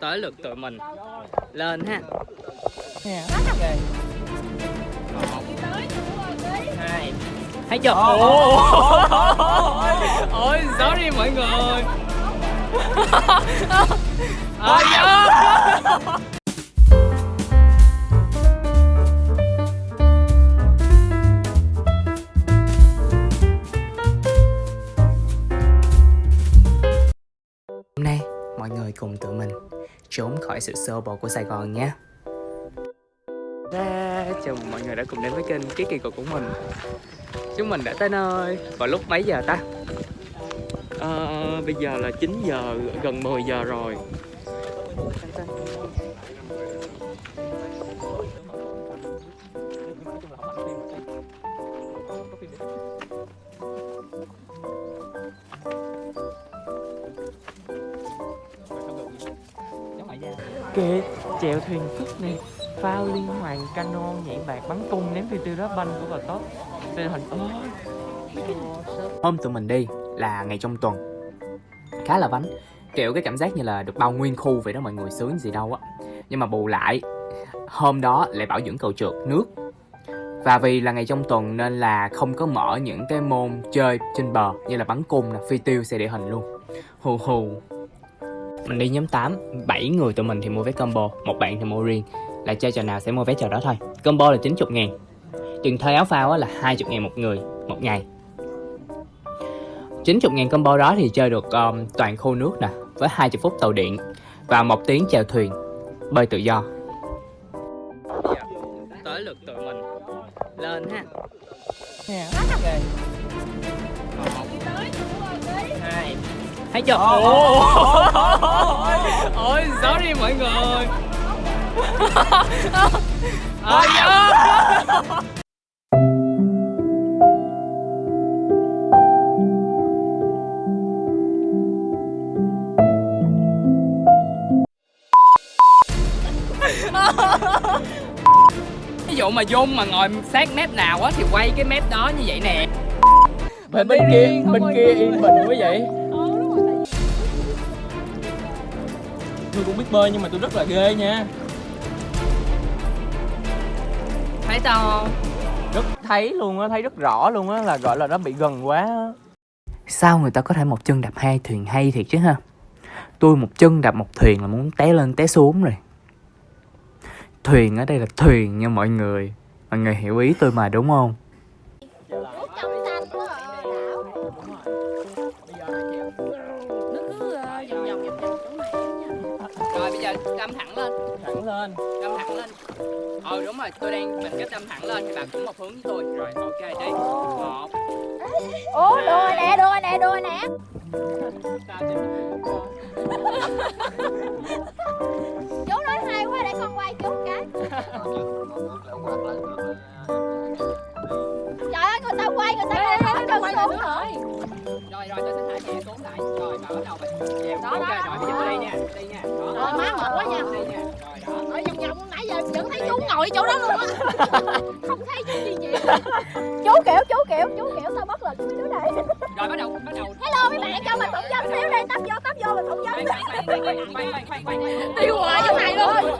tới lượt tụi mình. Lên ha. Hai thấy chưa? Ôi ôi sorry mọi người. ôi khỏi sự xô bồ của Sài Gòn nhé. Chào mừng mọi người đã cùng đến với kênh Ký Kỳ Cục của mình. Chúng mình đã tới nơi vào lúc mấy giờ ta? À, bây giờ là 9 giờ, gần 10 giờ rồi. Kệ chèo thuyền phức này phao liên hoàn cano nhảy bạc bắn cung ném phi tiêu đá banh của bà tốt tên hình ơi Hôm tụi mình đi là ngày trong tuần. Khá là vánh Kiểu cái cảm giác như là được bao nguyên khu vậy đó mọi người sướng gì đâu á. Nhưng mà bù lại Hôm đó lại bảo dưỡng cầu trượt nước. Và vì là ngày trong tuần nên là không có mở những cái môn chơi trên bờ Như là bắn cung, nè, phi tiêu, xe địa hình luôn. Hù hù Mình đi nhóm 8 7 người tụi mình thì mua vé combo Một bạn thì mua riêng. Là chơi trò nào sẽ mua vé trò đó thôi. Combo là 90 ngàn. Tiền thuê áo phao á là 20 ngàn một người Một ngày. 90 ngàn combo đó thì chơi được um, toàn khu nước nè Với 20 phút tàu điện Và một tiếng chèo thuyền Bơi tự do. Tới lượt tụi mình. Lên ha. Hai Thấy chưa? Ôi, sorry mọi người. Ôi, Ví dụ mà Dung mà ngồi sát mép nào á thì quay cái mép đó như vậy nè. Bên bên kia bên kia yên bình quá vậy tôi cũng biết bơi nhưng mà tôi rất là ghê nha Thấy không? rất thấy luôn á thấy rất rõ luôn á là gọi là nó bị gần quá á. Sao người ta có thể một chân đạp hai thuyền hay thiệt chứ ha Tôi một chân đạp một thuyền là muốn té lên té xuống rồi Thuyền ở đây là thuyền nha mọi người Mọi người hiểu ý tôi mà đúng không? Lên Đâm thẳng lên. Ờ đúng rồi tôi đang mình cái đâm thẳng lên thì bạn cũng một hướng với tôi. Rồi ok đi. Một. Ủa đùa nè đùa nè đùa nè. Chú nói hay quá để con quay chú cái. Trời ơi người ta quay người ta không nói cho xuống. rồi. Rồi rồi tôi sẽ thả nhẹ xuống lại. Rồi và bắt đầu mình chèo. Đó, Ok đó, rồi bây giờ tôi đi nha Đi nha. Đó má mệt quá nha. Đi nha vẫn thấy chú ngồi chỗ đó luôn á Không thấy chú gì vậy Chú kiểu chú kiểu chú kiểu sao bất lực với chú này Rồi bắt đầu bắt đầu Hello mấy bạn cho mình phỏng vấn xíu đi Tấp vô tấp vô mình khoan khoan Tiêu hoài chỗ này luôn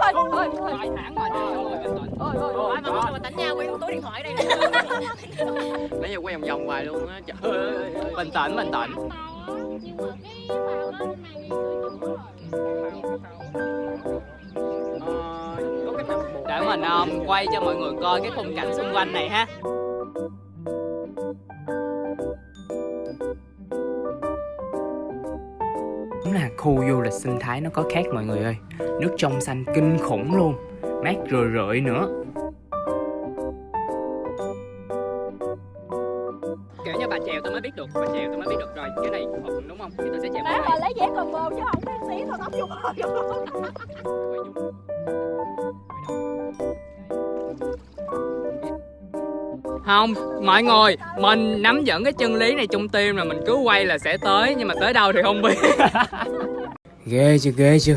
Rồi thẳng rồi rồi bình tĩnh Ôi ôi ôi mà đánh nhau quay túi điện thoại đây nãy giờ quay vòng vòng hoài luôn á trời ơi Bình tĩnh bình tĩnh Nhưng mà cái phao nó này um, quay cho mọi người coi cái khung cảnh xung quanh này ha. Đúng là khu du lịch sinh thái nó có khác mọi người ơi. Nước trong xanh kinh khủng luôn. Mát rười rượi nữa. Kiểu như bà chèo tôi mới biết được Bà chèo tôi mới biết được rồi. Cái này thuận đúng không? Thì tôi sẽ chèo này lấy vé bồ chứ không biết xí thôi tóc vô bờ Không, mọi người, mình nắm dẫn cái chân lý này trong tim là mình cứ quay là sẽ tới Nhưng mà tới đâu thì không biết. Ghê chưa, ghê chưa?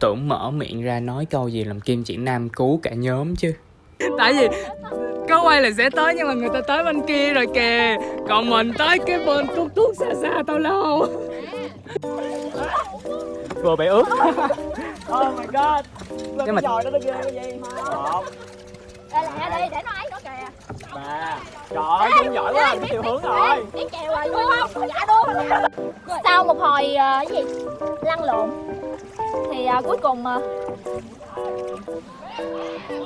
Tưởng mở miệng ra nói câu gì làm Kim Chỉ Nam cứu cả nhóm chứ. Tại vì có quay là sẽ tới nhưng mà người ta tới bên kia rồi kìa. Còn mình tới cái bên tuốt tuốt xa xa tao lâu vừa bị ướt. Oh my god. Nhưng nhưng mà- trò đó nó ghê cái gì một Đây lẹ đi để nó ấy nữa kìa ba trời ơi Dung giỏi quá biết, chiều hướng rồi. Biết chèo à, rồi đúng không dạ đúng sau một hồi ờ, cái gì? Lăn lộn. Thì ờ, cuối cùng ờ,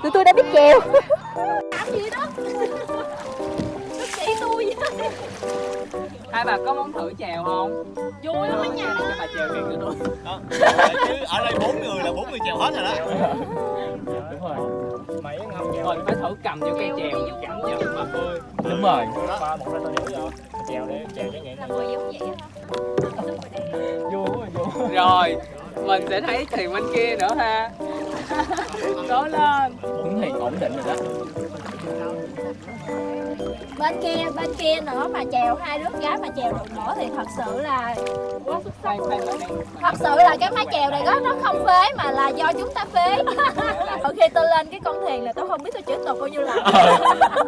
tụi tôi đã biết chèo. Làm gì đó hai bà có muốn thử chèo không? Vui lắm á nha. Cho bà chèo kìa cho tôi. Chứ ở đây bốn người là bốn người chèo hết rồi đó. Đúng rồi mày ngâm chèo mình phải thử cầm vô cây chèo cảm nhận mà bơi đúng rồi. ba một ra tao nhảy vô. Chèo để chèo cho nhẹ. Là người giống vậy hả vui quá vui rồi mình sẽ thấy thuyền bên kia nữa ha cố lên. Hướng thì ổn định rồi đó. Bên kia bên kia nữa mà chèo hai đứa gái mà chèo được nữa thì thật sự là quá xuất sắc thật sự là cái mái chèo này đó nó không phế mà là do chúng ta phế. Hồi khi tôi lên cái con thuyền này tôi không biết tôi chữ tục bao nhiêu lần.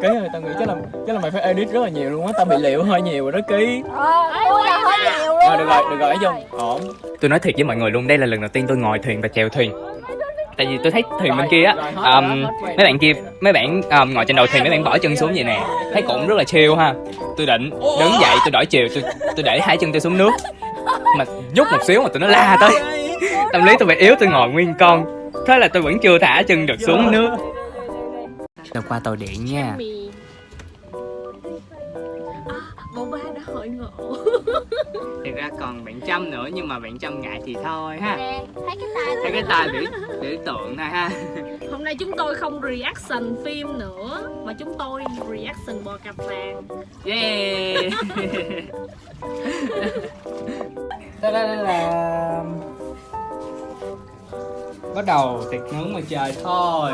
Ký rồi tao nghĩ chắc là chắc là mày phải edit rất là nhiều luôn á tao bị liệu hơi nhiều rồi đó ký. Ờ tôi là hơi nhiều luôn rồi được rồi được rồi dung ổn. Tôi nói thiệt với mọi người luôn đây là lần đầu tiên tôi ngồi thuyền và chèo thuyền tại vì tôi thấy thuyền bên kia á um, mấy bạn kia mấy bạn um, ngồi trên đầu thuyền mấy bạn bỏ chân xuống vậy nè. Thấy cũng rất là chill ha. Tôi định đứng dậy tôi đổi chiều tôi tôi để hai chân tôi xuống nước. Mà nhúc một xíu mà tụi nó la tới. Tâm lý tôi bị yếu tôi ngồi nguyên con. Thế là tôi vẫn chưa thả chân được xuống nước. Đợt qua tàu điện nha. Bộ ba hội ngộ. Thực ra còn bạn Trâm nữa nhưng mà bạn Trâm ngại thì thôi ha. Nè thấy cái tay Thấy cái tay biểu, biểu tượng thôi ha. Hôm nay chúng tôi không reaction phim nữa Mà chúng tôi reaction bò cặp vàng. Yeah. Da da. Bắt đầu tiệc nướng ngoài trời thôi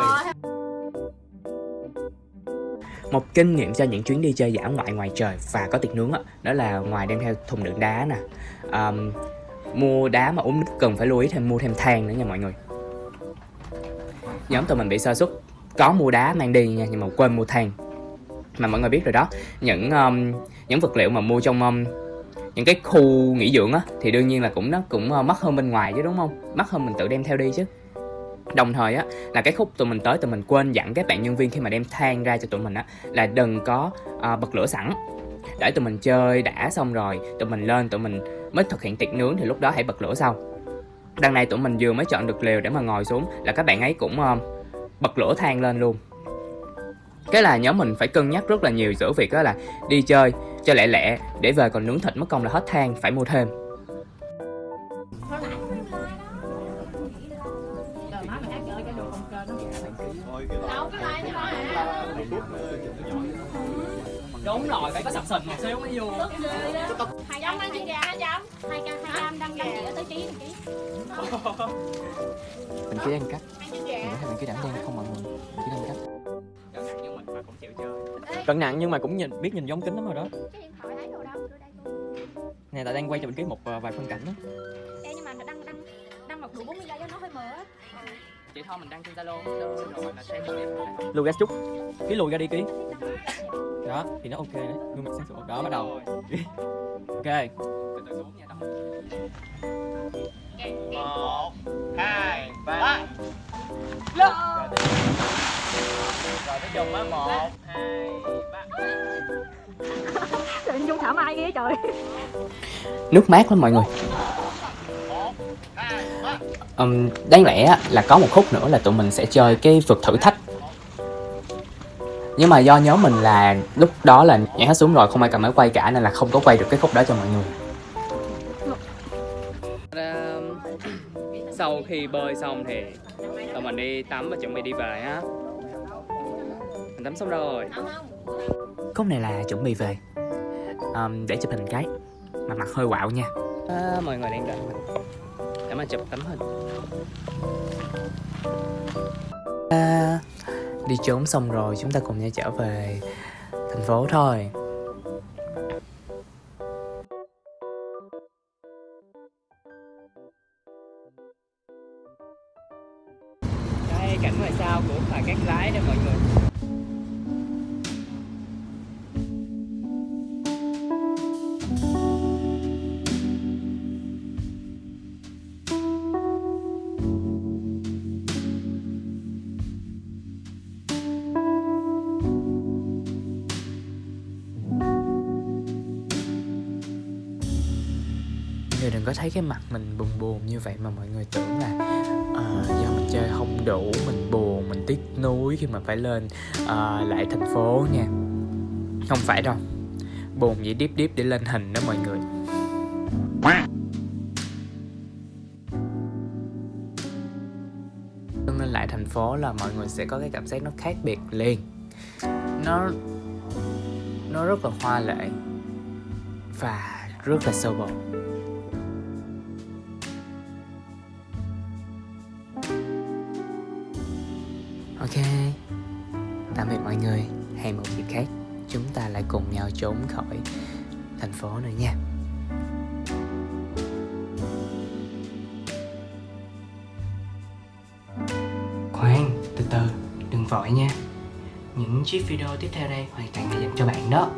một kinh nghiệm cho những chuyến đi chơi dã ngoại ngoài trời và có tiệc nướng á đó là ngoài đem theo thùng đựng đá nè. Um, mua đá mà uống nước cần phải lưu ý thêm mua thêm than nữa nha mọi người. Nhóm tụi mình bị sơ xuất có mua đá mang đi nha nhưng mà quên mua than. Mà mọi người biết rồi đó những um, những vật liệu mà mua trong um, những cái khu nghỉ dưỡng á thì đương nhiên là cũng nó cũng uh, mắc hơn bên ngoài chứ đúng không? Mắc hơn mình tự đem theo đi chứ đồng thời á là cái khúc tụi mình tới tụi mình quên dặn các bạn nhân viên khi mà đem than ra cho tụi mình á là đừng có à, bật lửa sẵn. Để tụi mình chơi đã xong rồi tụi mình lên tụi mình mới thực hiện tiệc nướng thì lúc đó hãy bật lửa sau. Đằng này tụi mình vừa mới chọn được lều để mà ngồi xuống là các bạn ấy cũng uh, bật lửa than lên luôn. Cái là nhóm mình phải cân nhắc rất là nhiều giữa việc đó là đi chơi cho lẹ lẹ để về còn nướng thịt mất công là hết than phải mua thêm. Đâu cái tay nó hả đúng rồi phải có sập sình một xíu mới vui. Hai trăm ăn chân gà hai trăm. Hai trăm hai trăm đăng đăng gì ở tới ký ký. Mình cứ ăn cắt ăn gà mình cứ đảm đang không mọi người. Mình cứ ăn cắt nhưng mình mà cũng chịu chơi. Cân nặng nhưng mà cũng nhìn biết nhìn giống kính lắm rồi đó. Cái điện thoại thấy đâu? Nè tại đang quay cho mình cái một ờ, vài phân cảnh đó. Ê, nhưng mà đăng đăng đăng mặc đủ 40 giây cho nó hơi mờ á chị thôi mình đăng trên zalo. Rồi là xem lùi ra chút. Ký lùi ra đi ký. Đó thì nó ok đấy. Gương mặt sáng sủa. Đó bắt đầu. Ok. Từ từ xuống nha tao một hai ba. Rồi tới dùng á. Một hai ba. Trời Dung thảo mai ghê trời. Nước mát lắm mọi người um, đáng lẽ là có một khúc nữa là tụi mình sẽ chơi cái vực thử thách. Nhưng mà do nhóm mình là lúc đó là nhảy hết xuống rồi không ai cầm máy quay cả nên là không có quay được cái khúc đó cho mọi người. Sau khi bơi xong thì tụi mình đi tắm và chuẩn bị đi về á mình tắm xong rồi. Khúc này là chuẩn bị về. Um, để chụp hình cái. Mà mặt hơi quạo nha. À, mọi người đang đợi mình để mà chụp tấm hình à, đi trốn xong rồi chúng ta cùng nhau trở về thành phố thôi. Đây cảnh ngoài sau của phà cát lái đó mọi người người đừng có thấy cái mặt mình buồn buồn như vậy mà mọi người tưởng là ờ, uh, do mình chơi không đủ mình buồn mình tiếc nuối khi mà phải lên uh, lại thành phố nha. Không phải đâu. Buồn vậy điếp điếp để lên hình đó mọi người. Lên lại thành phố là mọi người sẽ có cái cảm giác nó khác biệt liền. Nó nó rất là hoa lệ và rất là sâu bồ. Mọi người hẹn một dịp khác, chúng ta lại cùng nhau trốn khỏi thành phố nữa nha. Khoan, từ từ, đừng vội nha. Những chiếc video tiếp theo đây hoàn toàn là dành cho bạn đó.